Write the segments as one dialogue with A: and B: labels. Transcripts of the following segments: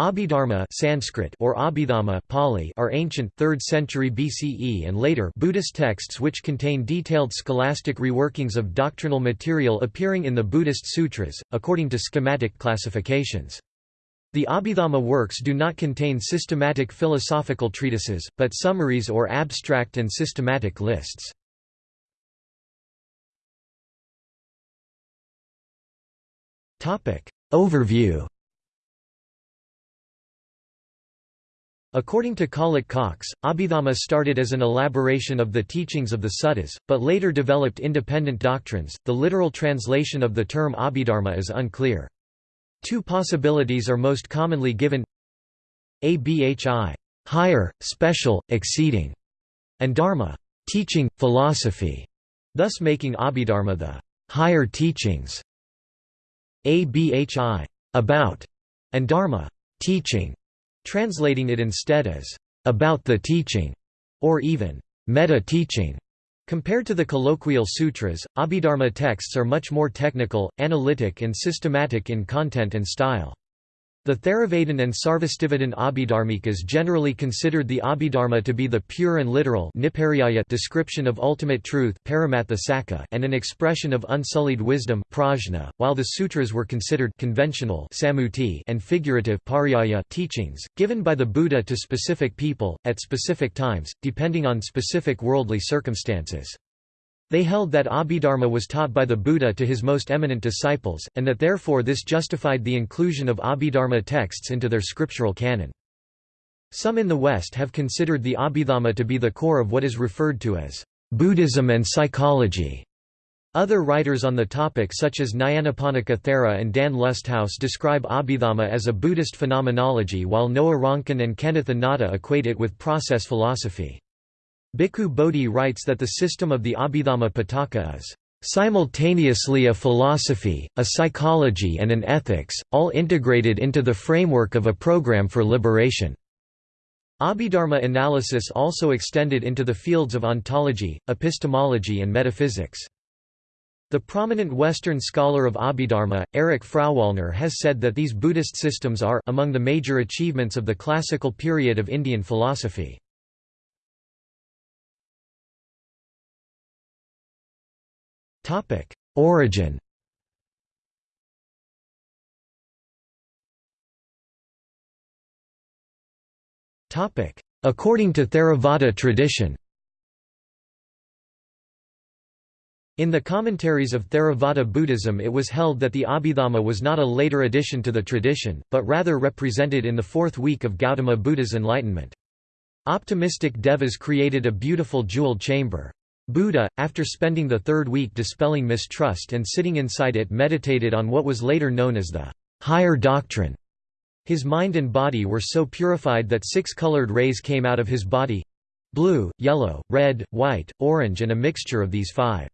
A: Abhidharma Sanskrit or Abhidhamma Pali are ancient 3rd century BCE and later Buddhist texts which contain detailed scholastic reworkings of doctrinal material appearing in the Buddhist sutras, according to schematic classifications. The Abhidhamma works do not contain systematic philosophical treatises, but summaries or abstract and systematic lists. Overview According to Collett Cox, Abhidhamma started as an elaboration of the teachings of the suttas, but later developed independent doctrines. The literal translation of the term Abhidharma is unclear. Two possibilities are most commonly given abhi higher, special, exceeding, and dharma teaching, philosophy, thus making Abhidharma the higher teachings. Abhi about, and dharma teaching translating it instead as about the teaching, or even meta-teaching. Compared to the colloquial sutras, Abhidharma texts are much more technical, analytic and systematic in content and style. The Theravadan and Sarvastivadin Abhidharmikas generally considered the Abhidharma to be the pure and literal description of ultimate truth and an expression of unsullied wisdom while the sutras were considered conventional and figurative teachings, given by the Buddha to specific people, at specific times, depending on specific worldly circumstances. They held that Abhidharma was taught by the Buddha to his most eminent disciples, and that therefore this justified the inclusion of Abhidharma texts into their scriptural canon. Some in the West have considered the Abhidhamma to be the core of what is referred to as Buddhism and psychology. Other writers on the topic such as Nyanaponika Thera and Dan Lusthaus describe Abhidhamma as a Buddhist phenomenology while Noah Ronkin and Kenneth Inada equate it with process philosophy. Bhikkhu Bodhi writes that the system of the Abhidhamma Pitaka is simultaneously a philosophy, a psychology and an ethics, all integrated into the framework of a program for liberation. Abhidharma analysis also extended into the fields of ontology, epistemology and metaphysics. The prominent Western scholar of Abhidharma, Eric Frauwallner has said that these Buddhist systems are among the major achievements of the classical period of Indian philosophy. Origin According to Theravada tradition In the commentaries of Theravada Buddhism it was held that the Abhidhamma was not a later addition to the tradition, but rather represented in the fourth week of Gautama Buddha's enlightenment. Optimistic devas created a beautiful jeweled chamber. Buddha, after spending the third week dispelling mistrust and sitting inside it meditated on what was later known as the higher doctrine. His mind and body were so purified that six colored rays came out of his body—blue, yellow, red, white, orange and a mixture of these five.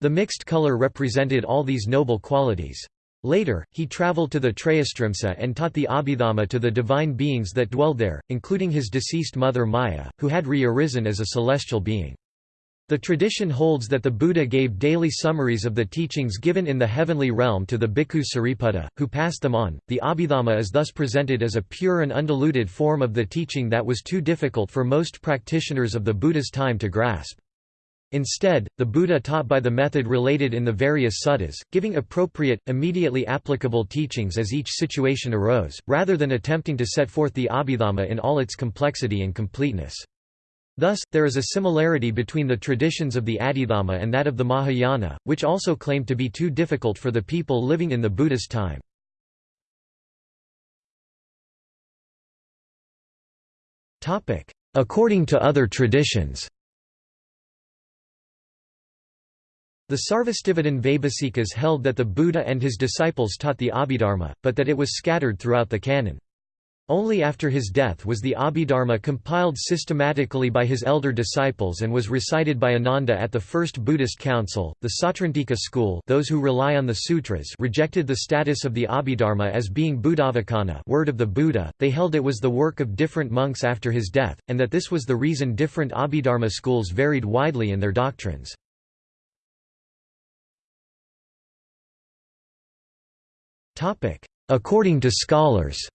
A: The mixed color represented all these noble qualities. Later, he traveled to the Trayastrimsa and taught the Abhidhamma to the divine beings that dwelled there, including his deceased mother Maya, who had re-arisen as a celestial being. The tradition holds that the Buddha gave daily summaries of the teachings given in the heavenly realm to the bhikkhu Sariputta, who passed them on. The Abhidhamma is thus presented as a pure and undiluted form of the teaching that was too difficult for most practitioners of the Buddha's time to grasp. Instead, the Buddha taught by the method related in the various suttas, giving appropriate, immediately applicable teachings as each situation arose, rather than attempting to set forth the Abhidhamma in all its complexity and completeness. Thus, there is a similarity between the traditions of the Abhidhamma and that of the Mahayana, which also claim to be too difficult for the people living in the Buddhist time. According to other traditions The Sarvastivadin Vaibhasikas held that the Buddha and his disciples taught the Abhidharma, but that it was scattered throughout the canon. Only after his death was the Abhidharma compiled systematically by his elder disciples and was recited by Ananda at the First Buddhist Council. The Sautrantika school, those who rely on the sutras, rejected the status of the Abhidharma as being Buddhavacana, word of the Buddha. They held it was the work of different monks after his death, and that this was the reason different Abhidharma schools varied widely in their doctrines. Topic: According to scholars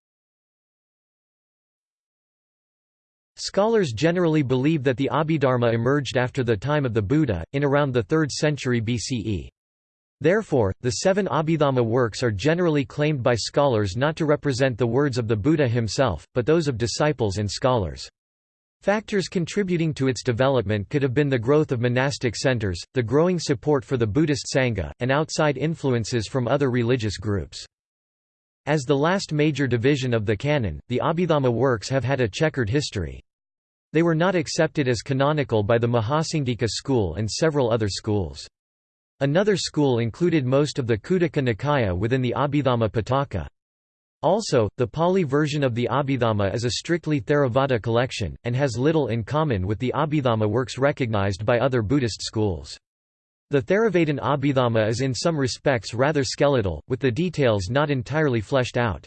A: Scholars generally believe that the Abhidharma emerged after the time of the Buddha, in around the 3rd century BCE. Therefore, the seven Abhidhamma works are generally claimed by scholars not to represent the words of the Buddha himself, but those of disciples and scholars. Factors contributing to its development could have been the growth of monastic centers, the growing support for the Buddhist Sangha, and outside influences from other religious groups. As the last major division of the canon, the Abhidhamma works have had a checkered history. They were not accepted as canonical by the Mahasanghika school and several other schools. Another school included most of the Khuddaka Nikaya within the Abhidhamma Pitaka. Also, the Pali version of the Abhidhamma is a strictly Theravada collection, and has little in common with the Abhidhamma works recognized by other Buddhist schools. The Theravadan Abhidhamma is in some respects rather skeletal, with the details not entirely fleshed out.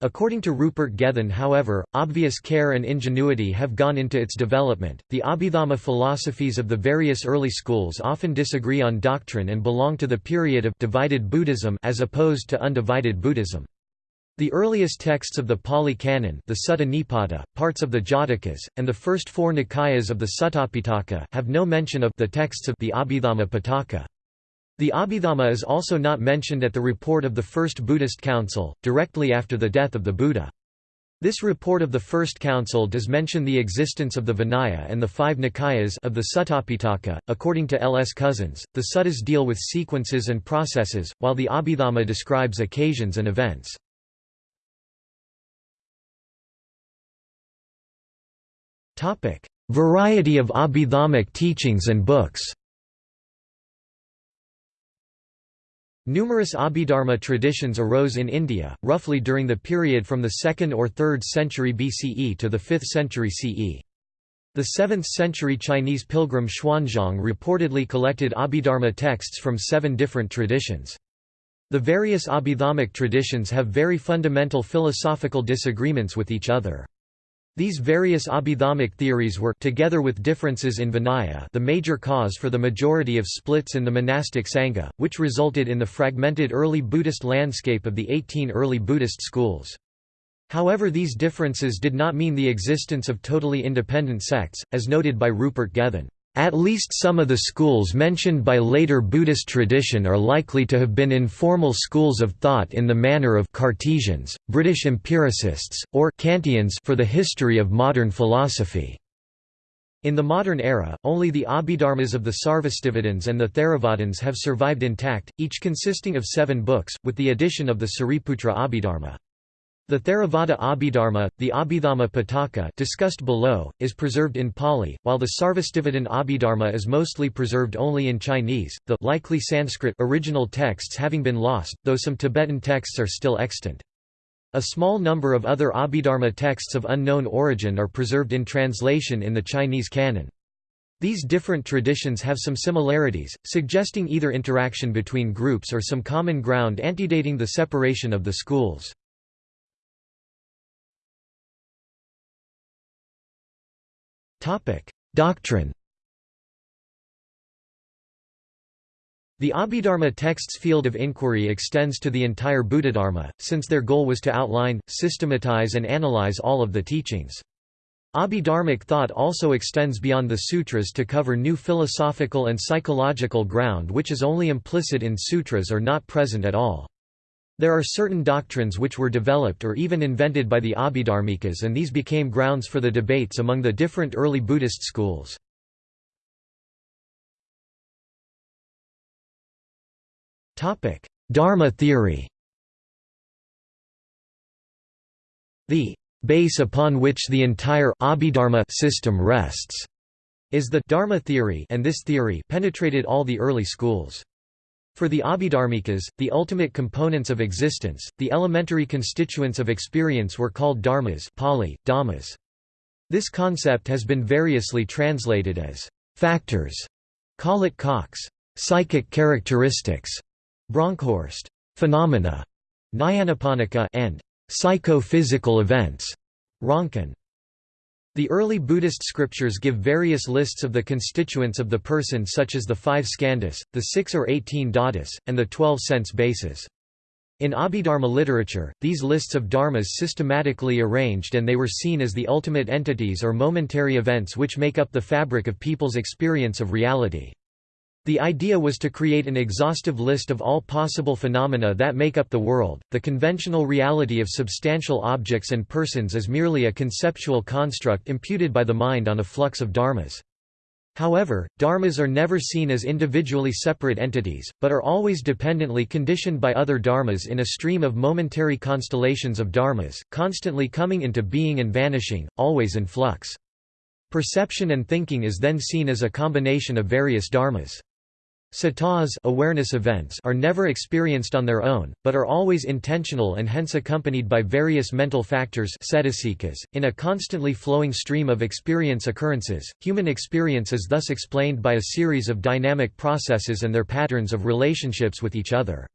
A: According to Rupert Gethin, however, obvious care and ingenuity have gone into its development. The Abhidhamma philosophies of the various early schools often disagree on doctrine and belong to the period of divided Buddhism as opposed to undivided Buddhism. The earliest texts of the Pali Canon the Sutta Nipata, parts of the Jatakas, and the first four Nikayas of the Suttapitaka have no mention of the texts of the Abhidhamma Pitaka. The Abhidhamma is also not mentioned at the report of the First Buddhist Council, directly after the death of the Buddha. This report of the First Council does mention the existence of the Vinaya and the five Nikayas of the Suttapitaka. According to L. S. Cousins, the suttas deal with sequences and processes, while the Abhidhamma describes occasions and events. Topic: Variety of Abhidhammic teachings and books. Numerous Abhidharma traditions arose in India, roughly during the period from the 2nd or 3rd century BCE to the 5th century CE. The 7th century Chinese pilgrim Xuanzang reportedly collected Abhidharma texts from seven different traditions. The various Abhidhammic traditions have very fundamental philosophical disagreements with each other. These various Abhidhammic theories were together with differences in Vinaya the major cause for the majority of splits in the monastic Sangha, which resulted in the fragmented early Buddhist landscape of the 18 early Buddhist schools. However these differences did not mean the existence of totally independent sects, as noted by Rupert Gethin. At least some of the schools mentioned by later Buddhist tradition are likely to have been informal schools of thought in the manner of Cartesians, British empiricists, or Kantians for the history of modern philosophy. In the modern era, only the Abhidharmas of the Sarvastivadins and the Theravadins have survived intact, each consisting of seven books, with the addition of the Sariputra Abhidharma. The Theravada Abhidharma, the Abhidhamma Pitaka discussed below, is preserved in Pali, while the Sarvastivadin Abhidharma is mostly preserved only in Chinese, the likely Sanskrit original texts having been lost, though some Tibetan texts are still extant. A small number of other Abhidharma texts of unknown origin are preserved in translation in the Chinese canon. These different traditions have some similarities, suggesting either interaction between groups or some common ground antedating the separation of the schools. Doctrine The Abhidharma text's field of inquiry extends to the entire Buddhadharma, since their goal was to outline, systematize and analyze all of the teachings. Abhidharmic thought also extends beyond the sutras to cover new philosophical and psychological ground which is only implicit in sutras or not present at all. There are certain doctrines which were developed or even invented by the Abhidharmikas and these became grounds for the debates among the different early Buddhist schools. Dharma theory The base upon which the entire Abhidharma system rests is the Dharma theory and this theory penetrated all the early schools. For the Abhidharmikas, the ultimate components of existence, the elementary constituents of experience were called dharmas Pali, dhammas. This concept has been variously translated as factors, Collett Cox, psychic characteristics, Bronkhorst, phenomena, Nyanaponika and psycho-physical events, Ronkin. The early Buddhist scriptures give various lists of the constituents of the person such as the five skandhas, the six or eighteen dhatus, and the twelve sense bases. In Abhidharma literature, these lists of dharmas systematically arranged and they were seen as the ultimate entities or momentary events which make up the fabric of people's experience of reality. The idea was to create an exhaustive list of all possible phenomena that make up the world. The conventional reality of substantial objects and persons is merely a conceptual construct imputed by the mind on a flux of dharmas. However, dharmas are never seen as individually separate entities, but are always dependently conditioned by other dharmas in a stream of momentary constellations of dharmas, constantly coming into being and vanishing, always in flux. Perception and thinking is then seen as a combination of various dharmas. Satas awareness events are never experienced on their own, but are always intentional and hence accompanied by various mental factors .In a constantly flowing stream of experience occurrences, human experience is thus explained by a series of dynamic processes and their patterns of relationships with each other.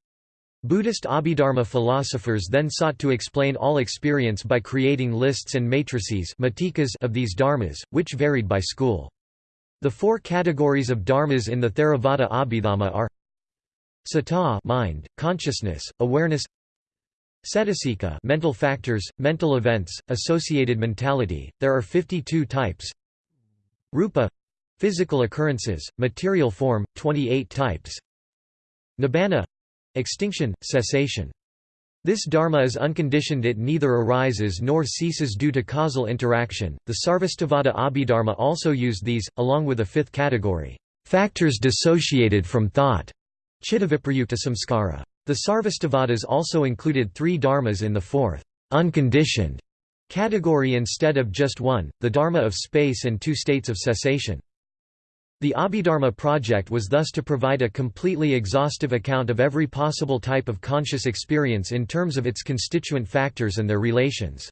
A: Buddhist Abhidharma philosophers then sought to explain all experience by creating lists and matrices of these dharmas, which varied by school. The four categories of dharmas in the Theravada Abhidhamma are Sata mind, consciousness, awareness Cetasika mental factors, mental events, associated mentality, there are 52 types Rupa physical occurrences, material form, 28 types Nibbana extinction, cessation this dharma is unconditioned it neither arises nor ceases due to causal interaction. The Sarvastivada Abhidharma also used these, along with a fifth category, factors dissociated from thought, chittaviprayukta samskara. The Sarvastivadas also included three dharmas in the fourth, unconditioned category instead of just one, the dharma of space and two states of cessation. The Abhidharma project was thus to provide a completely exhaustive account of every possible type of conscious experience in terms of its constituent factors and their relations.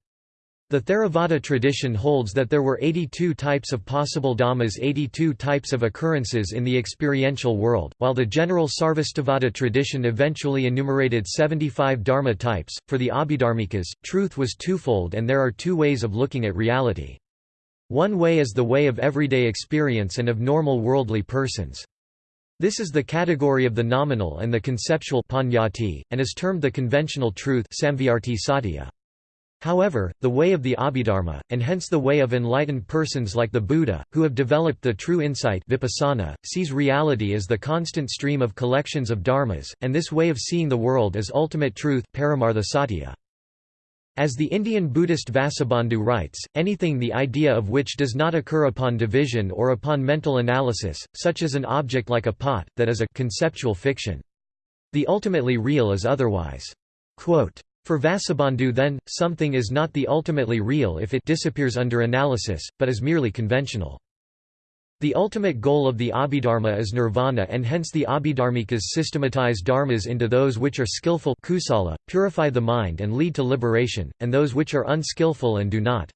A: The Theravada tradition holds that there were 82 types of possible dhammas 82 types of occurrences in the experiential world, while the general Sarvastivada tradition eventually enumerated 75 dharma types. For the Abhidharmikas, truth was twofold and there are two ways of looking at reality. One way is the way of everyday experience and of normal worldly persons. This is the category of the nominal and the conceptual and is termed the conventional truth However, the way of the Abhidharma, and hence the way of enlightened persons like the Buddha, who have developed the true insight vipassana, sees reality as the constant stream of collections of dharmas, and this way of seeing the world as ultimate truth paramartha satya. As the Indian Buddhist Vasubandhu writes, anything the idea of which does not occur upon division or upon mental analysis, such as an object like a pot, that is a conceptual fiction. The ultimately real is otherwise. Quote, for Vasubandhu then, something is not the ultimately real if it disappears under analysis, but is merely conventional. The ultimate goal of the Abhidharma is nirvana and hence the Abhidharmikas systematize dharmas into those which are skillful kusala, purify the mind and lead to liberation, and those which are unskillful and do not.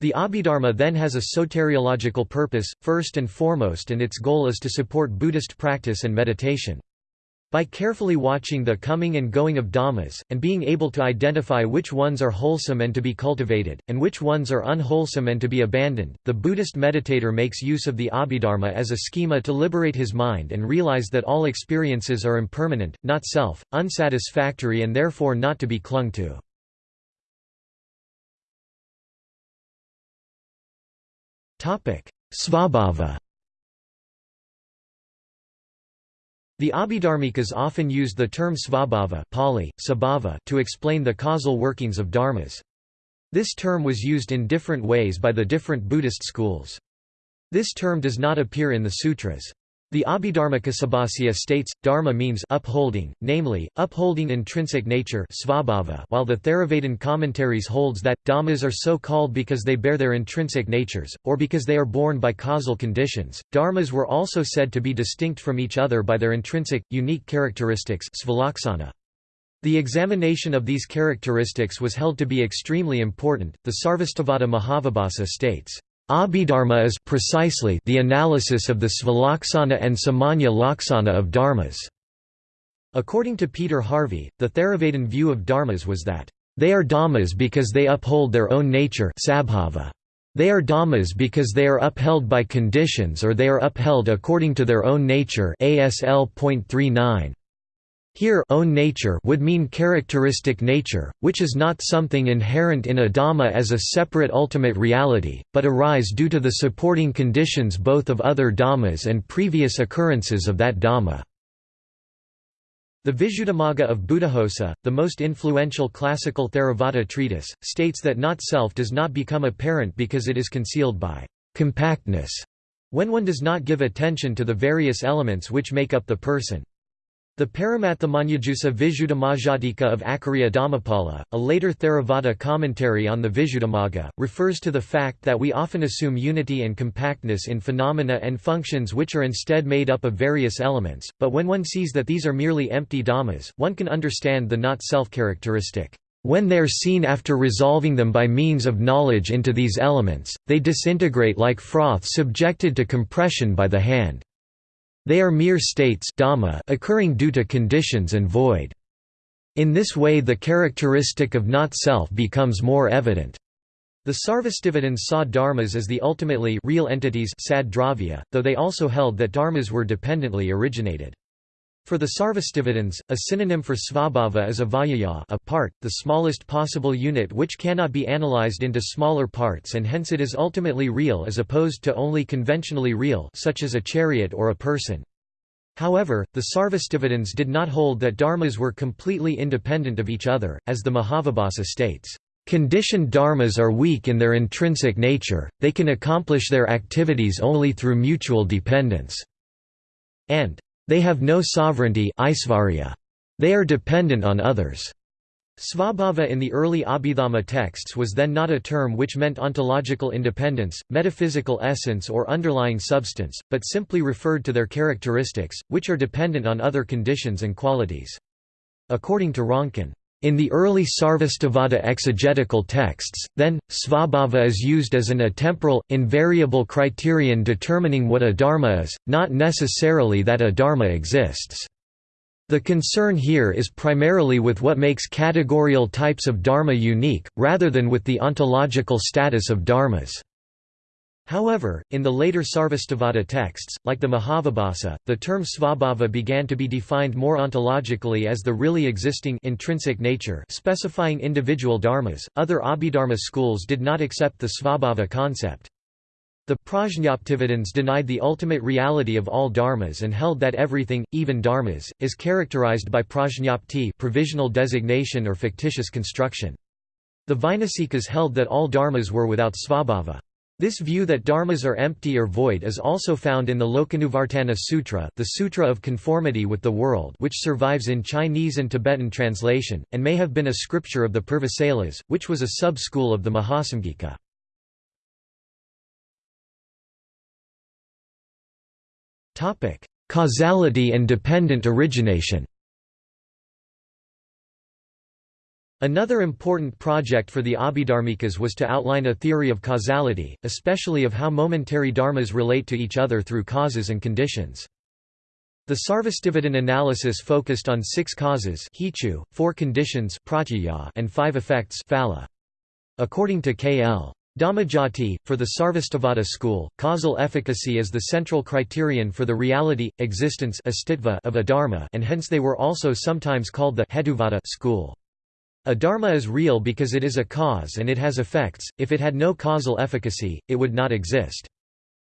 A: The Abhidharma then has a soteriological purpose, first and foremost and its goal is to support Buddhist practice and meditation. By carefully watching the coming and going of dhammas, and being able to identify which ones are wholesome and to be cultivated, and which ones are unwholesome and to be abandoned, the Buddhist meditator makes use of the Abhidharma as a schema to liberate his mind and realize that all experiences are impermanent, not self, unsatisfactory and therefore not to be clung to. Svabhava The Abhidharmikas often used the term svabhava Pali, sabhava to explain the causal workings of dharmas. This term was used in different ways by the different Buddhist schools. This term does not appear in the sutras. The Abhidharmakosabhasya states, dharma means upholding, namely, upholding intrinsic nature svabhava, while the Theravadin commentaries holds that, dhammas are so called because they bear their intrinsic natures, or because they are born by causal conditions. Dharmas were also said to be distinct from each other by their intrinsic, unique characteristics svalaksana. The examination of these characteristics was held to be extremely important. The Sarvastivada Mahavibhasa states, Abhidharma is precisely the analysis of the svalaksana and samanya laksana of dharmas. According to Peter Harvey, the Theravadin view of dharmas was that, they are dhammas because they uphold their own nature They are dhammas because they are upheld by conditions or they are upheld according to their own nature ASL.39. Here own nature would mean characteristic nature, which is not something inherent in a Dhamma as a separate ultimate reality, but arise due to the supporting conditions both of other Dhammas and previous occurrences of that Dhamma. The Visuddhimagga of Buddhaghosa, the most influential classical Theravada treatise, states that not self does not become apparent because it is concealed by compactness, when one does not give attention to the various elements which make up the person. The Paramathamanyajusa Visuddhimajjhatika of Acharya Dhammapala, a later Theravada commentary on the Visuddhimagga, refers to the fact that we often assume unity and compactness in phenomena and functions which are instead made up of various elements, but when one sees that these are merely empty dhammas, one can understand the not-self characteristic. When they are seen after resolving them by means of knowledge into these elements, they disintegrate like froth subjected to compression by the hand. They are mere states dhamma occurring due to conditions and void. In this way the characteristic of not-self becomes more evident. The Sarvastivadins saw dharmas as the ultimately real entities sad dravya, though they also held that dharmas were dependently originated. For the Sarvastivadins, a synonym for svabhava is avyaya a part, the smallest possible unit which cannot be analyzed into smaller parts and hence it is ultimately real as opposed to only conventionally real such as a chariot or a person. However, the Sarvastivadins did not hold that dharmas were completely independent of each other, as the Mahavibhasa states. Conditioned dharmas are weak in their intrinsic nature, they can accomplish their activities only through mutual dependence. And they have no sovereignty They are dependent on others. Svabhava in the early Abhidhamma texts was then not a term which meant ontological independence, metaphysical essence or underlying substance, but simply referred to their characteristics, which are dependent on other conditions and qualities. According to Ronkin, in the early Sarvastivada exegetical texts, then, svabhava is used as an atemporal, invariable criterion determining what a dharma is, not necessarily that a dharma exists. The concern here is primarily with what makes categorical types of dharma unique, rather than with the ontological status of dharmas. However, in the later Sarvastivada texts, like the Mahavibhasa, the term svabhava began to be defined more ontologically as the really existing intrinsic nature specifying individual dharmas. Other Abhidharma schools did not accept the svabhava concept. The Prajñaptivadins denied the ultimate reality of all dharmas and held that everything, even dharmas, is characterized by prajñapti provisional designation or fictitious construction. The Vainasikas held that all dharmas were without svabhava. This view that dharmas are empty or void is also found in the Lokanuvartana Sutra the Sutra of Conformity with the World which survives in Chinese and Tibetan translation, and may have been a scripture of the Purvasalas, which was a sub-school of the Mahasamgika. Causality and dependent origination Another important project for the Abhidharmikas was to outline a theory of causality, especially of how momentary dharmas relate to each other through causes and conditions. The Sarvastivadin analysis focused on six causes four conditions and five effects According to K.L. Dhammajoti, for the Sarvastivada school, causal efficacy is the central criterion for the reality, existence of a dharma and hence they were also sometimes called the Hetuvada school. A dharma is real because it is a cause and it has effects, if it had no causal efficacy, it would not exist.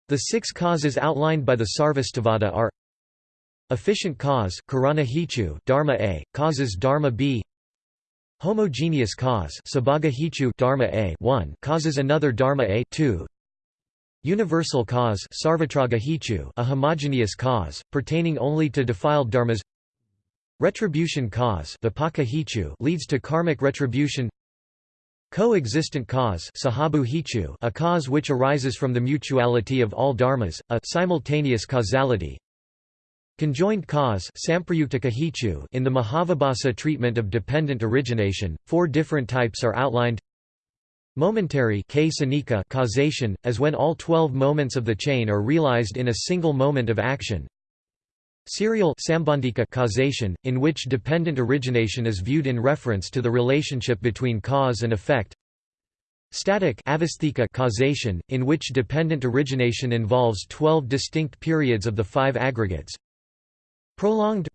A: The six causes outlined by the Sarvastivada are Efficient cause karana hetu dharma A, causes dharma B. Homogeneous cause sabhaga hetu dharma A 1 causes another dharma A 2 Universal cause sarvatraga hetu a homogeneous cause, pertaining only to defiled dharmas Retribution cause leads to karmic retribution. Coexistent cause a cause which arises from the mutuality of all dharmas, a simultaneous causality. Conjoined cause in the Mahavibhasa treatment of dependent origination, four different types are outlined. Momentary causation, as when all twelve moments of the chain are realized in a single moment of action Serial causation, in which dependent origination is viewed in reference to the relationship between cause and effect. Static causation, in which dependent origination involves 12 distinct periods of the five aggregates Prolonged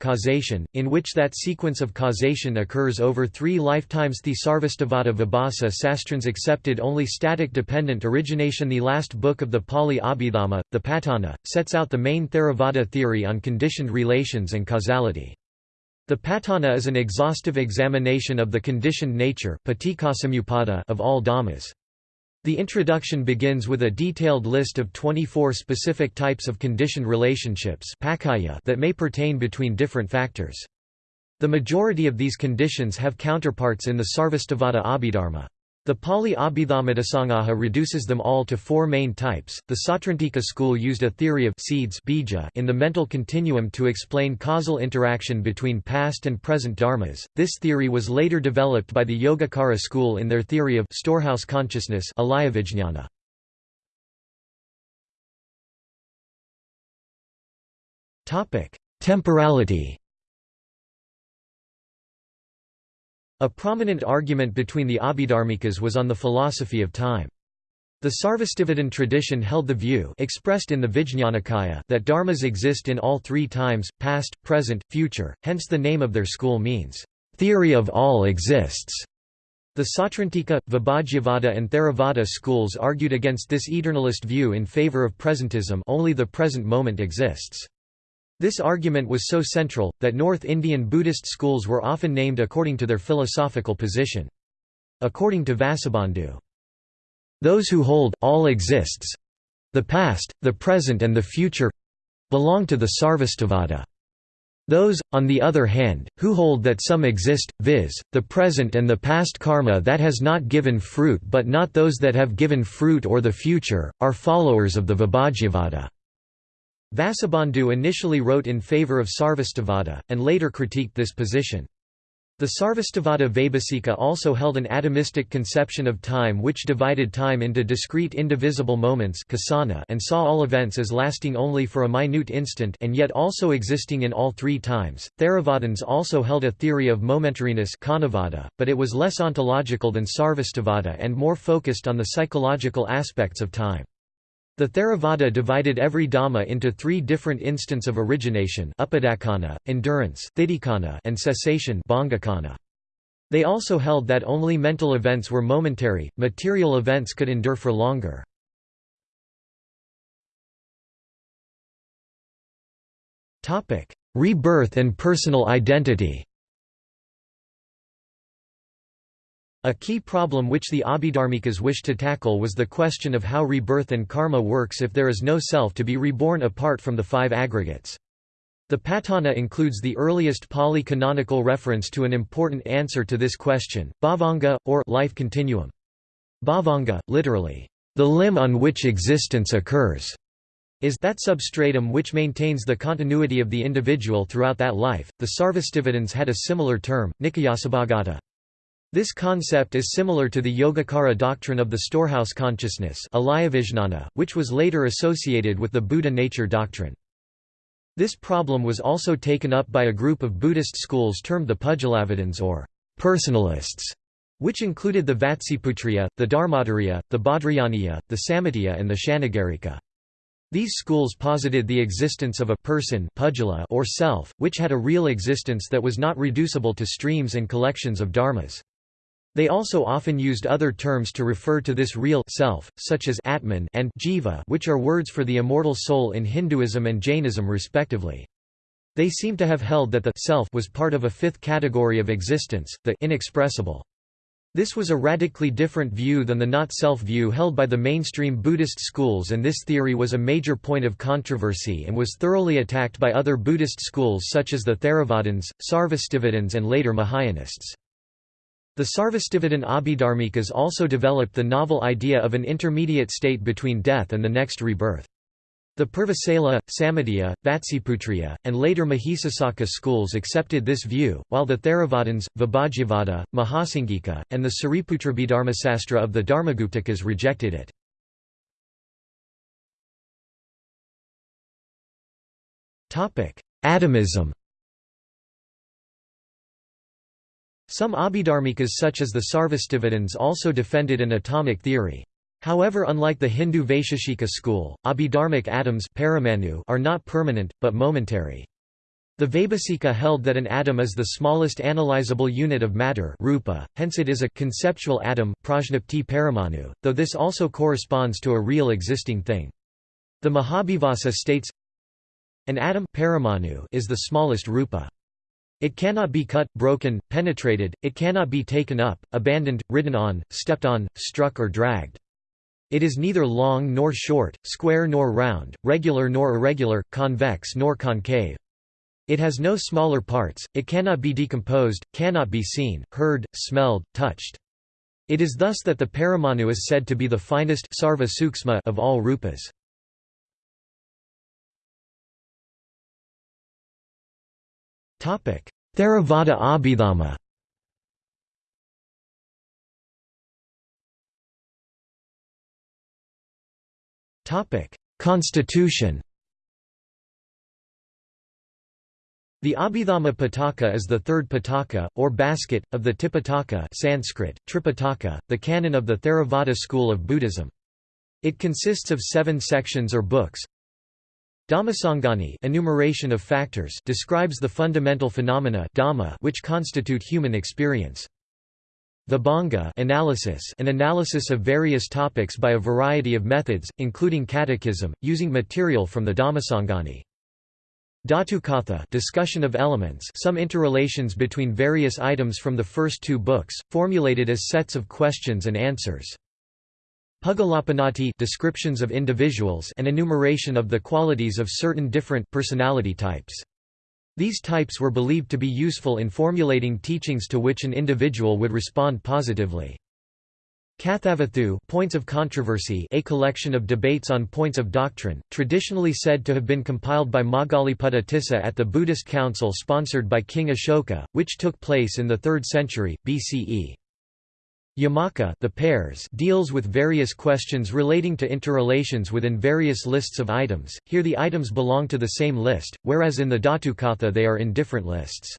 A: causation, in which that sequence of causation occurs over three lifetimes The Sarvastivada Vibhasa Sastrans accepted only static dependent origination The last book of the Pali Abhidhamma, the Patthana, sets out the main Theravada theory on conditioned relations and causality. The Patthana is an exhaustive examination of the conditioned nature of all dhammas. The introduction begins with a detailed list of 24 specific types of conditioned relationships that may pertain between different factors. The majority of these conditions have counterparts in the Sarvastivada Abhidharma. The Pali Abhidhammatthasangaha reduces them all to four main types. The Sautrantika school used a theory of seeds bija in the mental continuum to explain causal interaction between past and present dharmas. This theory was later developed by the Yogacara school in their theory of storehouse consciousness Topic: Temporality A prominent argument between the Abhidharmikas was on the philosophy of time. The Sarvastivadin tradition held the view expressed in the Vijñanakaya that dharmas exist in all three times, past, present, future, hence the name of their school means, "...theory of all exists". The Sautrantika, Vibhajyavada and Theravada schools argued against this eternalist view in favor of presentism only the present moment exists. This argument was so central, that North Indian Buddhist schools were often named according to their philosophical position. According to Vasubandhu, "...those who hold, all exists—the past, the present and the future—belong to the Sarvastivada. Those, on the other hand, who hold that some exist, viz., the present and the past karma that has not given fruit but not those that have given fruit or the future, are followers of the Vibhajyavada." Vasubandhu initially wrote in favour of Sarvastivada, and later critiqued this position. The Sarvastivada Vaibhasika also held an atomistic conception of time which divided time into discrete indivisible moments and saw all events as lasting only for a minute instant and yet also existing in all three times. Theravadins also held a theory of momentariness but it was less ontological than Sarvastivada and more focused on the psychological aspects of time. The Theravada divided every Dhamma into three different instants of origination endurance and cessation They also held that only mental events were momentary, material events could endure for longer. Rebirth and personal identity A key problem which the Abhidharmikas wished to tackle was the question of how rebirth and karma works if there is no self to be reborn apart from the five aggregates. The Patthana includes the earliest Pali canonical reference to an important answer to this question, bhavanga, or life continuum. Bhavanga, literally, the limb on which existence occurs, is that substratum which maintains the continuity of the individual throughout that life. The Sarvastivadins had a similar term, Nikayasabhagata. This concept is similar to the Yogacara doctrine of the storehouse consciousness which was later associated with the Buddha nature doctrine. This problem was also taken up by a group of Buddhist schools termed the Pudgalavadins or personalists, which included the Vatsiputriya, the Dharmottariya, the Bhadrayaniya, the Sammitiya and the Shanagarika. These schools posited the existence of a person or self, which had a real existence that was not reducible to streams and collections of dharmas. They also often used other terms to refer to this real self, such as Atman and Jiva which are words for the immortal soul in Hinduism and Jainism respectively. They seem to have held that the self was part of a fifth category of existence, the inexpressible. This was a radically different view than the not-self view held by the mainstream Buddhist schools and this theory was a major point of controversy and was thoroughly attacked by other Buddhist schools such as the Theravadins, Sarvastivadins and later Mahayanists. The Sarvastivadin Abhidharmikas also developed the novel idea of an intermediate state between death and the next rebirth. The Purvasala, Sammitiya, Vatsiputriya, and later Mahisasaka schools accepted this view, while the Theravadins, Vibhajyavada, Mahasanghika, and the Sariputrabhidharmasastra of the Dharmaguptakas rejected it. Atomism Some Abhidharmikas such as the Sarvastivadins also defended an atomic theory. However unlike the Hindu Vaisheshika school, abhidharmic atoms are not permanent, but momentary. The Vaibhasika held that an atom is the smallest analyzable unit of matter rupa, hence it is a conceptual atom paramanu, though this also corresponds to a real existing thing. The Mahavibhasa states, An atom paramanu is the smallest rupa. It cannot be cut, broken, penetrated, it cannot be taken up, abandoned, ridden on, stepped on, struck or dragged. It is neither long nor short, square nor round, regular nor irregular, convex nor concave. It has no smaller parts, it cannot be decomposed, cannot be seen, heard, smelled, touched. It is thus that the Paramanu is said to be the finest sarva of all rupas. Theravada Abhidhamma Constitution The Abhidhamma Pitaka is the third Pitaka, or basket, of the Tipitaka Sanskrit, Tripitaka, the canon of the Theravada school of Buddhism. It consists of seven sections or books. Dhammasangani enumeration of factors describes the fundamental phenomena dhamma which constitute human experience. Vibhanga analysis an analysis of various topics by a variety of methods, including catechism, using material from the Dhammasangani. Dhatukatha discussion of elements some interrelations between various items from the first two books, formulated as sets of questions and answers. Puggalapanati descriptions of individuals and enumeration of the qualities of certain different personality types. These types were believed to be useful in formulating teachings to which an individual would respond positively. Kathavatthu points of controversy a collection of debates on points of doctrine, traditionally said to have been compiled by Moggaliputta Tissa at the Buddhist council sponsored by King Ashoka, which took place in the 3rd century, BCE. Yamaka the pairs deals with various questions relating to interrelations within various lists of items, here the items belong to the same list, whereas in the Dhatukatha they are in different lists.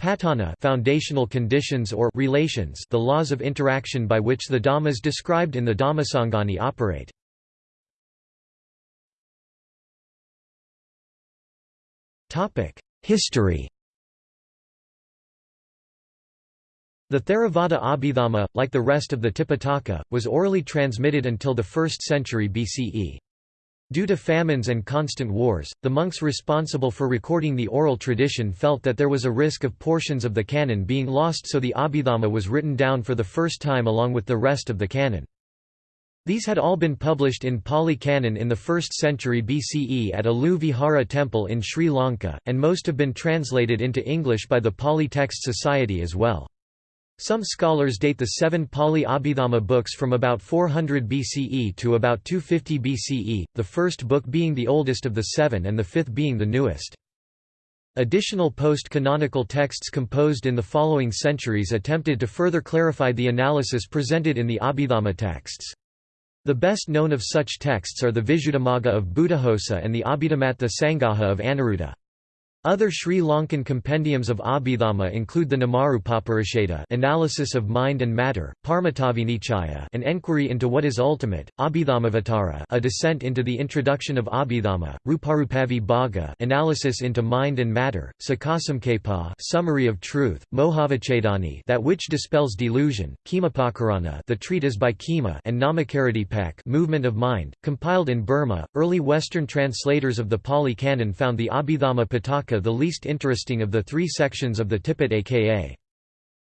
A: Patthana foundational conditions or relations the laws of interaction by which the dhammas described in the Dhammasangani operate. History The Theravada Abhidhamma, like the rest of the Tipitaka, was orally transmitted until the 1st century BCE. Due to famines and constant wars, the monks responsible for recording the oral tradition felt that there was a risk of portions of the canon being lost so the Abhidhamma was written down for the first time along with the rest of the canon. These had all been published in Pali Canon in the 1st century BCE at Alu Vihara temple in Sri Lanka, and most have been translated into English by the Pali Text Society as well. Some scholars date the seven Pali Abhidhamma books from about 400 BCE to about 250 BCE, the first book being the oldest of the seven and the fifth being the newest. Additional post-canonical texts composed in the following centuries attempted to further clarify the analysis presented in the Abhidhamma texts. The best known of such texts are the Visuddhimagga of Buddhaghosa and the Abhidhammattha Sangaha of Anuruddha. Other Sri Lankan compendiums of Abhidhamma include the Namarupaparisheda analysis of mind and matter, Parmatavinichaya an enquiry into what is ultimate, Abhidhammavatara a descent into the introduction of Abhidhamma, Ruparupavibhaga analysis into mind and matter, Sakasamkhepa summary of truth, Mohavicchedani that which dispels delusion, Khemapakarana the treatise by Khema and Namakaradipak movement of mind, compiled in Burma. Early Western translators of the Pali Canon found the Abhidhamma Pitaka the least interesting of the three sections of the Tipitaka.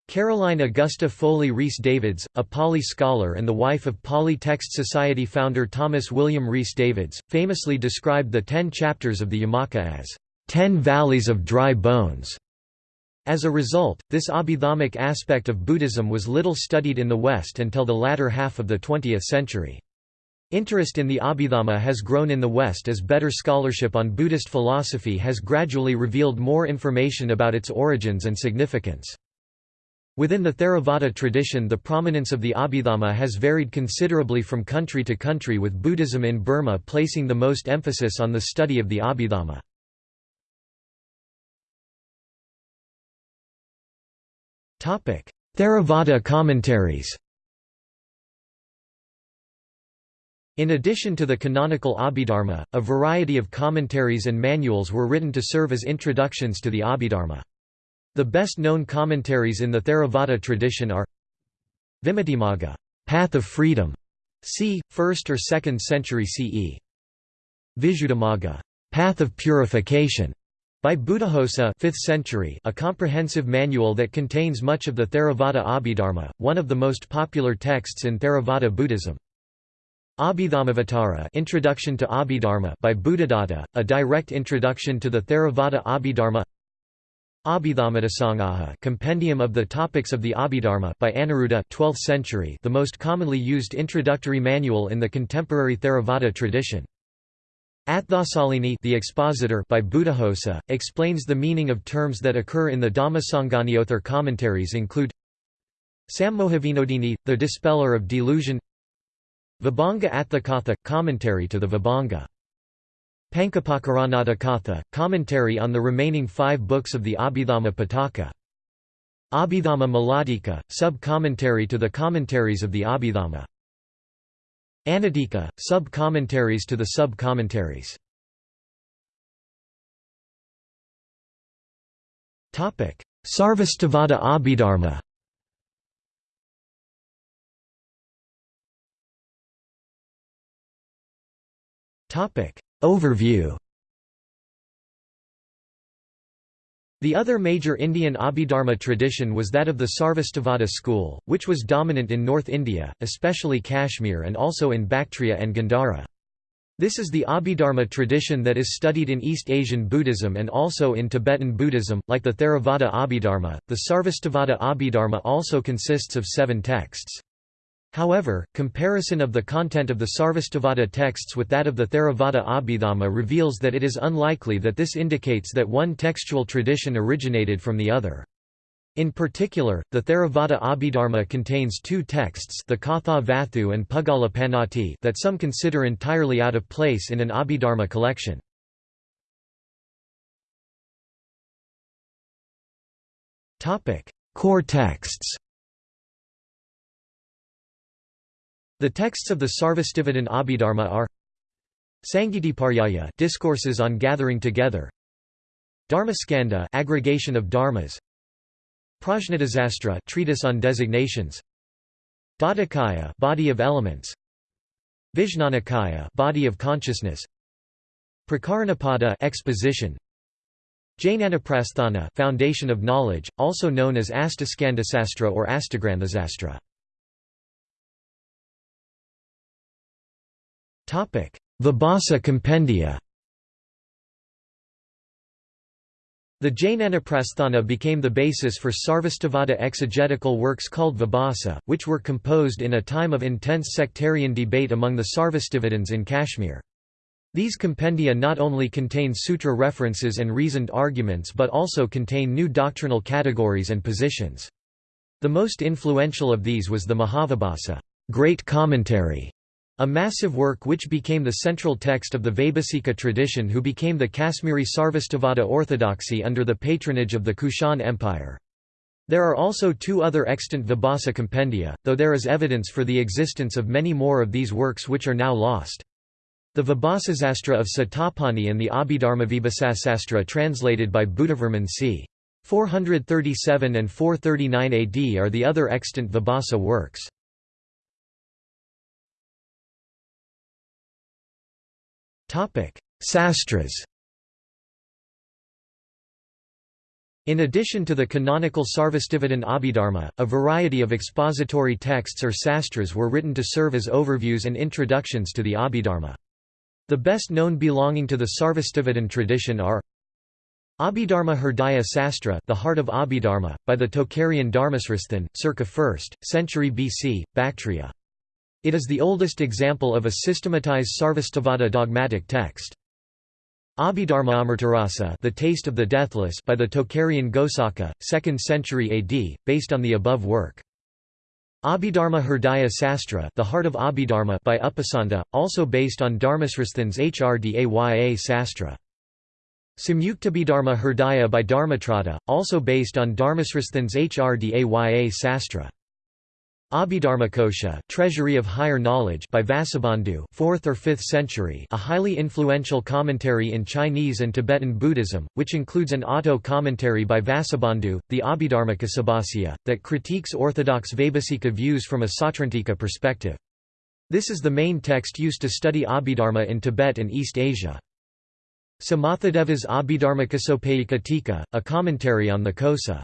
A: Caroline Augusta Foley Rhys Davids, a Pali scholar and the wife of Pali Text Society founder Thomas William Rhys Davids, famously described the ten chapters of the Yamaka as, ten valleys of dry bones". As a result, this abhidhammic aspect of Buddhism was little studied in the West until the latter half of the 20th century. Interest in the Abhidhamma has grown in the West as better scholarship on Buddhist philosophy has gradually revealed more information about its origins and significance. Within the Theravada tradition the prominence of the Abhidhamma has varied considerably from country to country with Buddhism in Burma placing the most emphasis on the study of the Abhidhamma. Theravada commentaries In addition to the canonical Abhidharma, a variety of commentaries and manuals were written to serve as introductions to the Abhidharma. The best-known commentaries in the Theravada tradition are Vimuttimagga, Path of Freedom, c. 1st or 2nd century CE. Visuddhimagga, Path of Purification, by Buddhaghosa 5th century, a comprehensive manual that contains much of the Theravada Abhidharma, one of the most popular texts in Theravada Buddhism. Abhidhammavatara Introduction to Abhidharma by Buddhadatta, a direct introduction to the Theravada Abhidharma Abhidhammatthasangaha Compendium of the Topics of the Abhidharma by Anuruddha 12th century the most commonly used introductory manual in the contemporary Theravada tradition. Atthasalini the expositor by Buddhaghosa, explains the meaning of terms that occur in the Dhammasangani other commentaries include Sammohavinodini, the dispeller of delusion Vibhanga Atthakatha, commentary to the Vibhanga Pancapakarana Atthakatha, commentary on the remaining five books of the Abhidhamma Pitaka. Abhidhamma Mulatika, sub-commentary to the commentaries of the Abhidhamma. Anutika, sub-commentaries to the sub-commentaries. Sarvastivada Abhidharma Topic Overview The other major Indian Abhidharma tradition was that of the Sarvastivada school, which was dominant in North India, especially Kashmir and also in Bactria and Gandhara. This is the Abhidharma tradition that is studied in East Asian Buddhism and also in Tibetan Buddhism, like the Theravada Abhidharma. The Sarvastivada Abhidharma also consists of seven texts. However, comparison of the content of the Sarvastivada texts with that of the Theravada Abhidhamma reveals that it is unlikely that this indicates that one textual tradition originated from the other. In particular, the Theravada Abhidharma contains two texts the Kathavatthu and Puggalapannatti that some consider entirely out of place in an Abhidharma collection. Core texts The texts of the Sarvastivadin Abhidharma are Sangitiparyaya discourses on gathering together Dharmaskandha aggregation of dharmas Prajnaptisastra treatise on designations Dhatukaya body of elements Vijnanakaya body of consciousness Prakaranapada exposition Jnanaprasthana foundation of knowledge also known as Astaskandasastra or Astagranthasastra Vibhasa compendia The Jnanaprasthana became the basis for Sarvastivada exegetical works called Vibhasa, which were composed in a time of intense sectarian debate among the Sarvastivadins in Kashmir. These compendia not only contain sutra references and reasoned arguments but also contain new doctrinal categories and positions. The most influential of these was the Mahavibhasa great commentary", a massive work which became the central text of the Vaibhasika tradition who became the Kashmiri Sarvastivada orthodoxy under the patronage of the Kushan Empire. There are also two other extant Vibhasa compendia, though there is evidence for the existence of many more of these works which are now lost. The Vibhasasastra of Satapani and the Abhidharma Vibhasasastra translated by Buddhavarman c. 437 and 439 AD are the other extant Vibhasa works. Sastras In addition to the canonical Sarvastivadin Abhidharma, a variety of expository texts or sastras were written to serve as overviews and introductions to the Abhidharma. The best known belonging to the Sarvastivadin tradition are Abhidharma Hridaya Sastra The Heart of Abhidharma, by the Tocharian Dharmasresthin, circa 1st, century BC, Bactria. It is the oldest example of a systematized Sarvastivada dogmatic text. Abhidharma Amritarasa The Taste of the Deathless by the Tocharian Ghosaka, 2nd century AD, based on the above work. Abhidharma Hridaya Sastra The Heart of Abhidharma by Upasanta, also based on Dharmasresthin's Hrdaya Sastra. Samyuktabhidharma Hridaya by Dharmatrata, also based on Dharmasresthin's Hrdaya Sastra. Abhidharmakosha Treasury of Higher Knowledge by Vasubandhu 4th or 5th century a highly influential commentary in Chinese and Tibetan Buddhism, which includes an auto-commentary by Vasubandhu, the Abhidharmakosabhasya, that critiques orthodox Vaibhasika views from a Sautrantika perspective. This is the main text used to study Abhidharma in Tibet and East Asia. Samathadeva's Abhidharmakosopayika Tika, a commentary on the Kosa.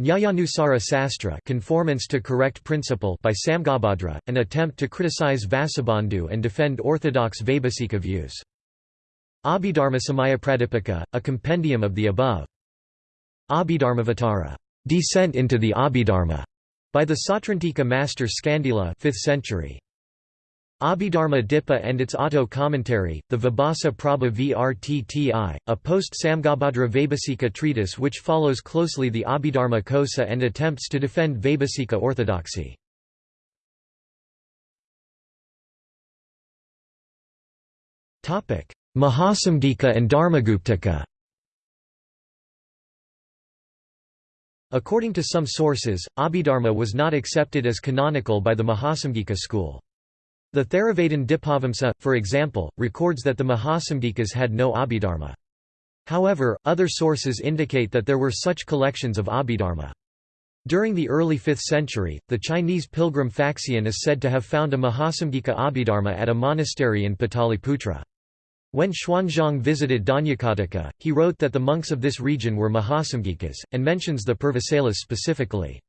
A: Nyayanusara Sastra conformance to correct principle by Samgabhadra, an attempt to criticize Vasubandhu and defend orthodox Vaibhasika views. Abhidharmasamaya a compendium of the above. Abhidharmavatara descent into the Abhidharma, by the Sautrantika master Skandila 5th century. Abhidharma Dipa and its auto-commentary, the Vibhasa Prabha Vrtti, a post-Samgabhadra Vaibhasika treatise which follows closely the Abhidharma Kosa and attempts to defend Vaibhasika orthodoxy. Mahasamgika and Dharmaguptaka According to some sources, Abhidharma was not accepted as canonical by the Mahasamgika school. The Theravadin Dipavamsa, for example, records that the Mahasamgikas had no Abhidharma. However, other sources indicate that there were such collections of Abhidharma. During the early 5th century, the Chinese pilgrim Faxian is said to have found a Mahasamgika Abhidharma at a monastery in Pataliputra. When Xuanzang visited Dhanyakataka, he wrote that the monks of this region were Mahasamgikas, and mentions the Purvasailas specifically.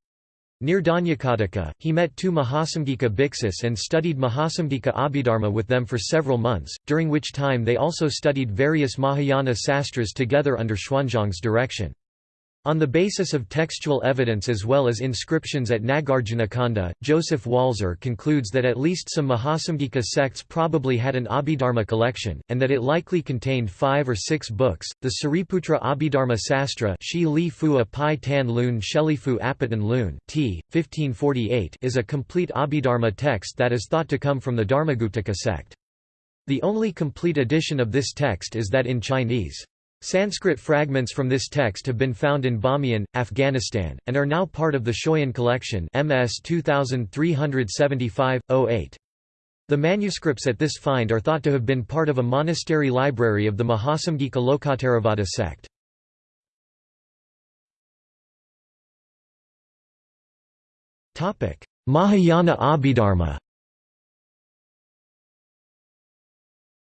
A: Near Dhanyakataka, he met two Mahasamgika bhiksus and studied Mahasamgika Abhidharma with them for several months, during which time they also studied various Mahayana sastras together under Xuanzang's direction. On the basis of textual evidence as well as inscriptions at Nagarjunakonda, Joseph Walser concludes that at least some Mahasamgika sects probably had an Abhidharma collection, and that it likely contained five or six books. The Sariputra Abhidharma Sastra Shi Li Tan Lun Lun t. 1548 is a complete Abhidharma text that is thought to come from the Dharmaguptaka sect. The only complete edition of this text is that in Chinese. Sanskrit fragments from this text have been found in Bamiyan, Afghanistan, and are now part of the Schøyen collection MS 2375-08. The manuscripts at this find are thought to have been part of a monastery library of the Mahasamgika Lokottaravada sect. Mahayana Abhidharma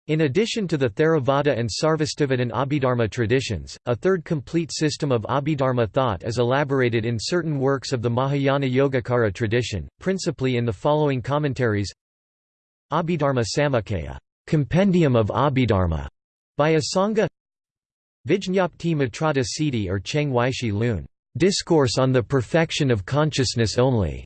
A: In addition to the Theravada and Sarvastivadin Abhidharma traditions, a third complete system of Abhidharma thought is elaborated in certain works of the Mahayana Yogacara tradition, principally in the following commentaries Abhidharma Samuccaya Compendium of Abhidharma, by Asanga Vijñapti Matrata Siddhi or Cheng Weishi Lun Discourse on the Perfection of Consciousness Only,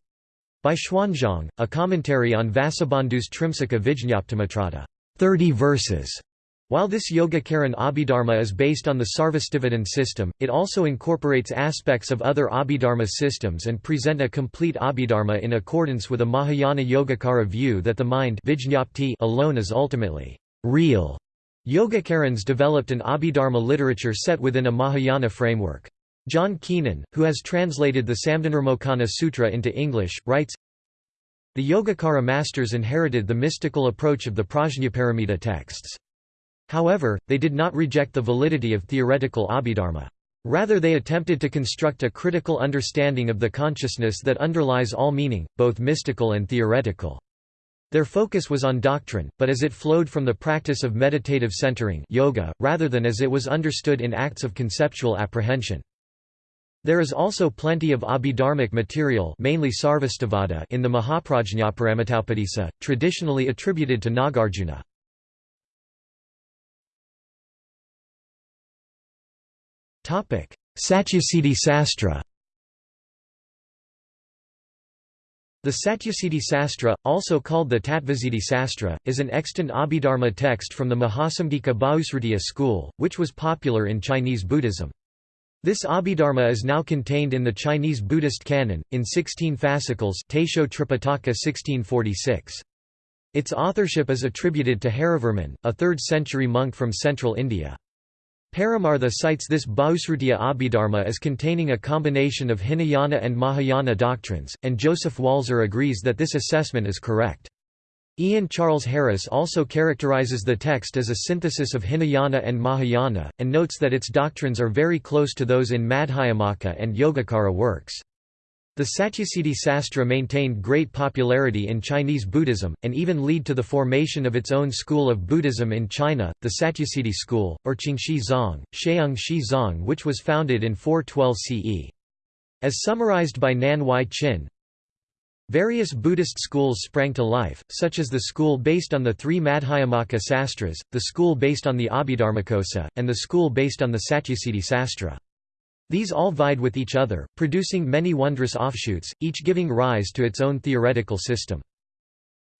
A: by Xuanzang, a commentary on Vasubandhu's Trimsika Vijñaptimatrata. 30 verses. While this Yogacaran Abhidharma is based on the Sarvastivadin system, it also incorporates aspects of other Abhidharma systems and present a complete Abhidharma in accordance with a Mahayana Yogacara view that the mind alone is ultimately real. Yogacarans developed an Abhidharma literature set within a Mahayana framework. John Keenan, who has translated the Samdhinirmocana Sutra into English, writes, the Yogacara masters inherited the mystical approach of the Prajnaparamita texts. However, they did not reject the validity of theoretical Abhidharma. Rather they attempted to construct a critical understanding of the consciousness that underlies all meaning, both mystical and theoretical. Their focus was on doctrine, but as it flowed from the practice of meditative centering yoga, rather than as it was understood in acts of conceptual apprehension. There is also plenty of abhidharmic material mainly Sarvastivada in the Mahaprajñaparamitaupadisa, traditionally attributed to Nagarjuna. Satyasiddhi Sastra The Satyasiddhi Sastra, also called the Tattvasiddhi Sastra, is an extant Abhidharma text from the Mahasamgika Bahusrutiya school, which was popular in Chinese Buddhism. This Abhidharma is now contained in the Chinese Buddhist canon, in 16 fascicles Taisho Tripitaka 1646. Its authorship is attributed to Harivarman, a 3rd-century monk from central India. Paramartha cites this Bahusrutiya Abhidharma as containing a combination of Hinayana and Mahayana doctrines, and Joseph Walser agrees that this assessment is correct. Ian Charles Harris also characterizes the text as a synthesis of Hinayana and Mahayana, and notes that its doctrines are very close to those in Madhyamaka and Yogacara works. The Satyasiddhi Sastra maintained great popularity in Chinese Buddhism, and even lead to the formation of its own school of Buddhism in China, the Satyasiddhi school, or Qingxi Zong, Sheung Shi Zong which was founded in 412 CE. As summarized by Nan Y Chin, Various Buddhist schools sprang to life, such as the school based on the three Madhyamaka sastras, the school based on the Abhidharmakosa, and the school based on the Satyasiddhi Sastra. These all vied with each other, producing many wondrous offshoots, each giving rise to its own theoretical system.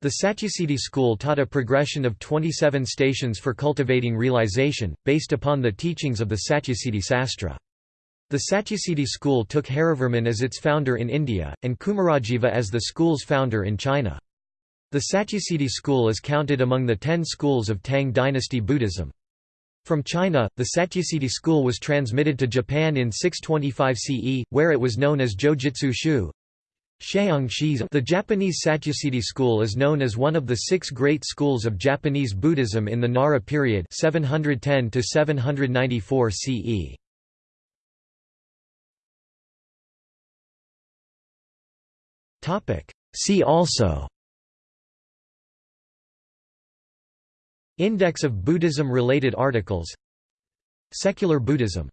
A: The Satyasiddhi school taught a progression of 27 stations for cultivating realization, based upon the teachings of the Satyasiddhi Sastra. The Satyasiddhi school took Harivarman as its founder in India, and Kumarajiva as the school's founder in China. The Satyasiddhi school is counted among the ten schools of Tang dynasty Buddhism. From China, the Satyasiddhi school was transmitted to Japan in 625 CE, where it was known as Jojitsu Shu. The Japanese Satyasiddhi school is known as one of the six great schools of Japanese Buddhism in the Nara period 710 794 CE. See also. Index of Buddhism-related articles. Secular Buddhism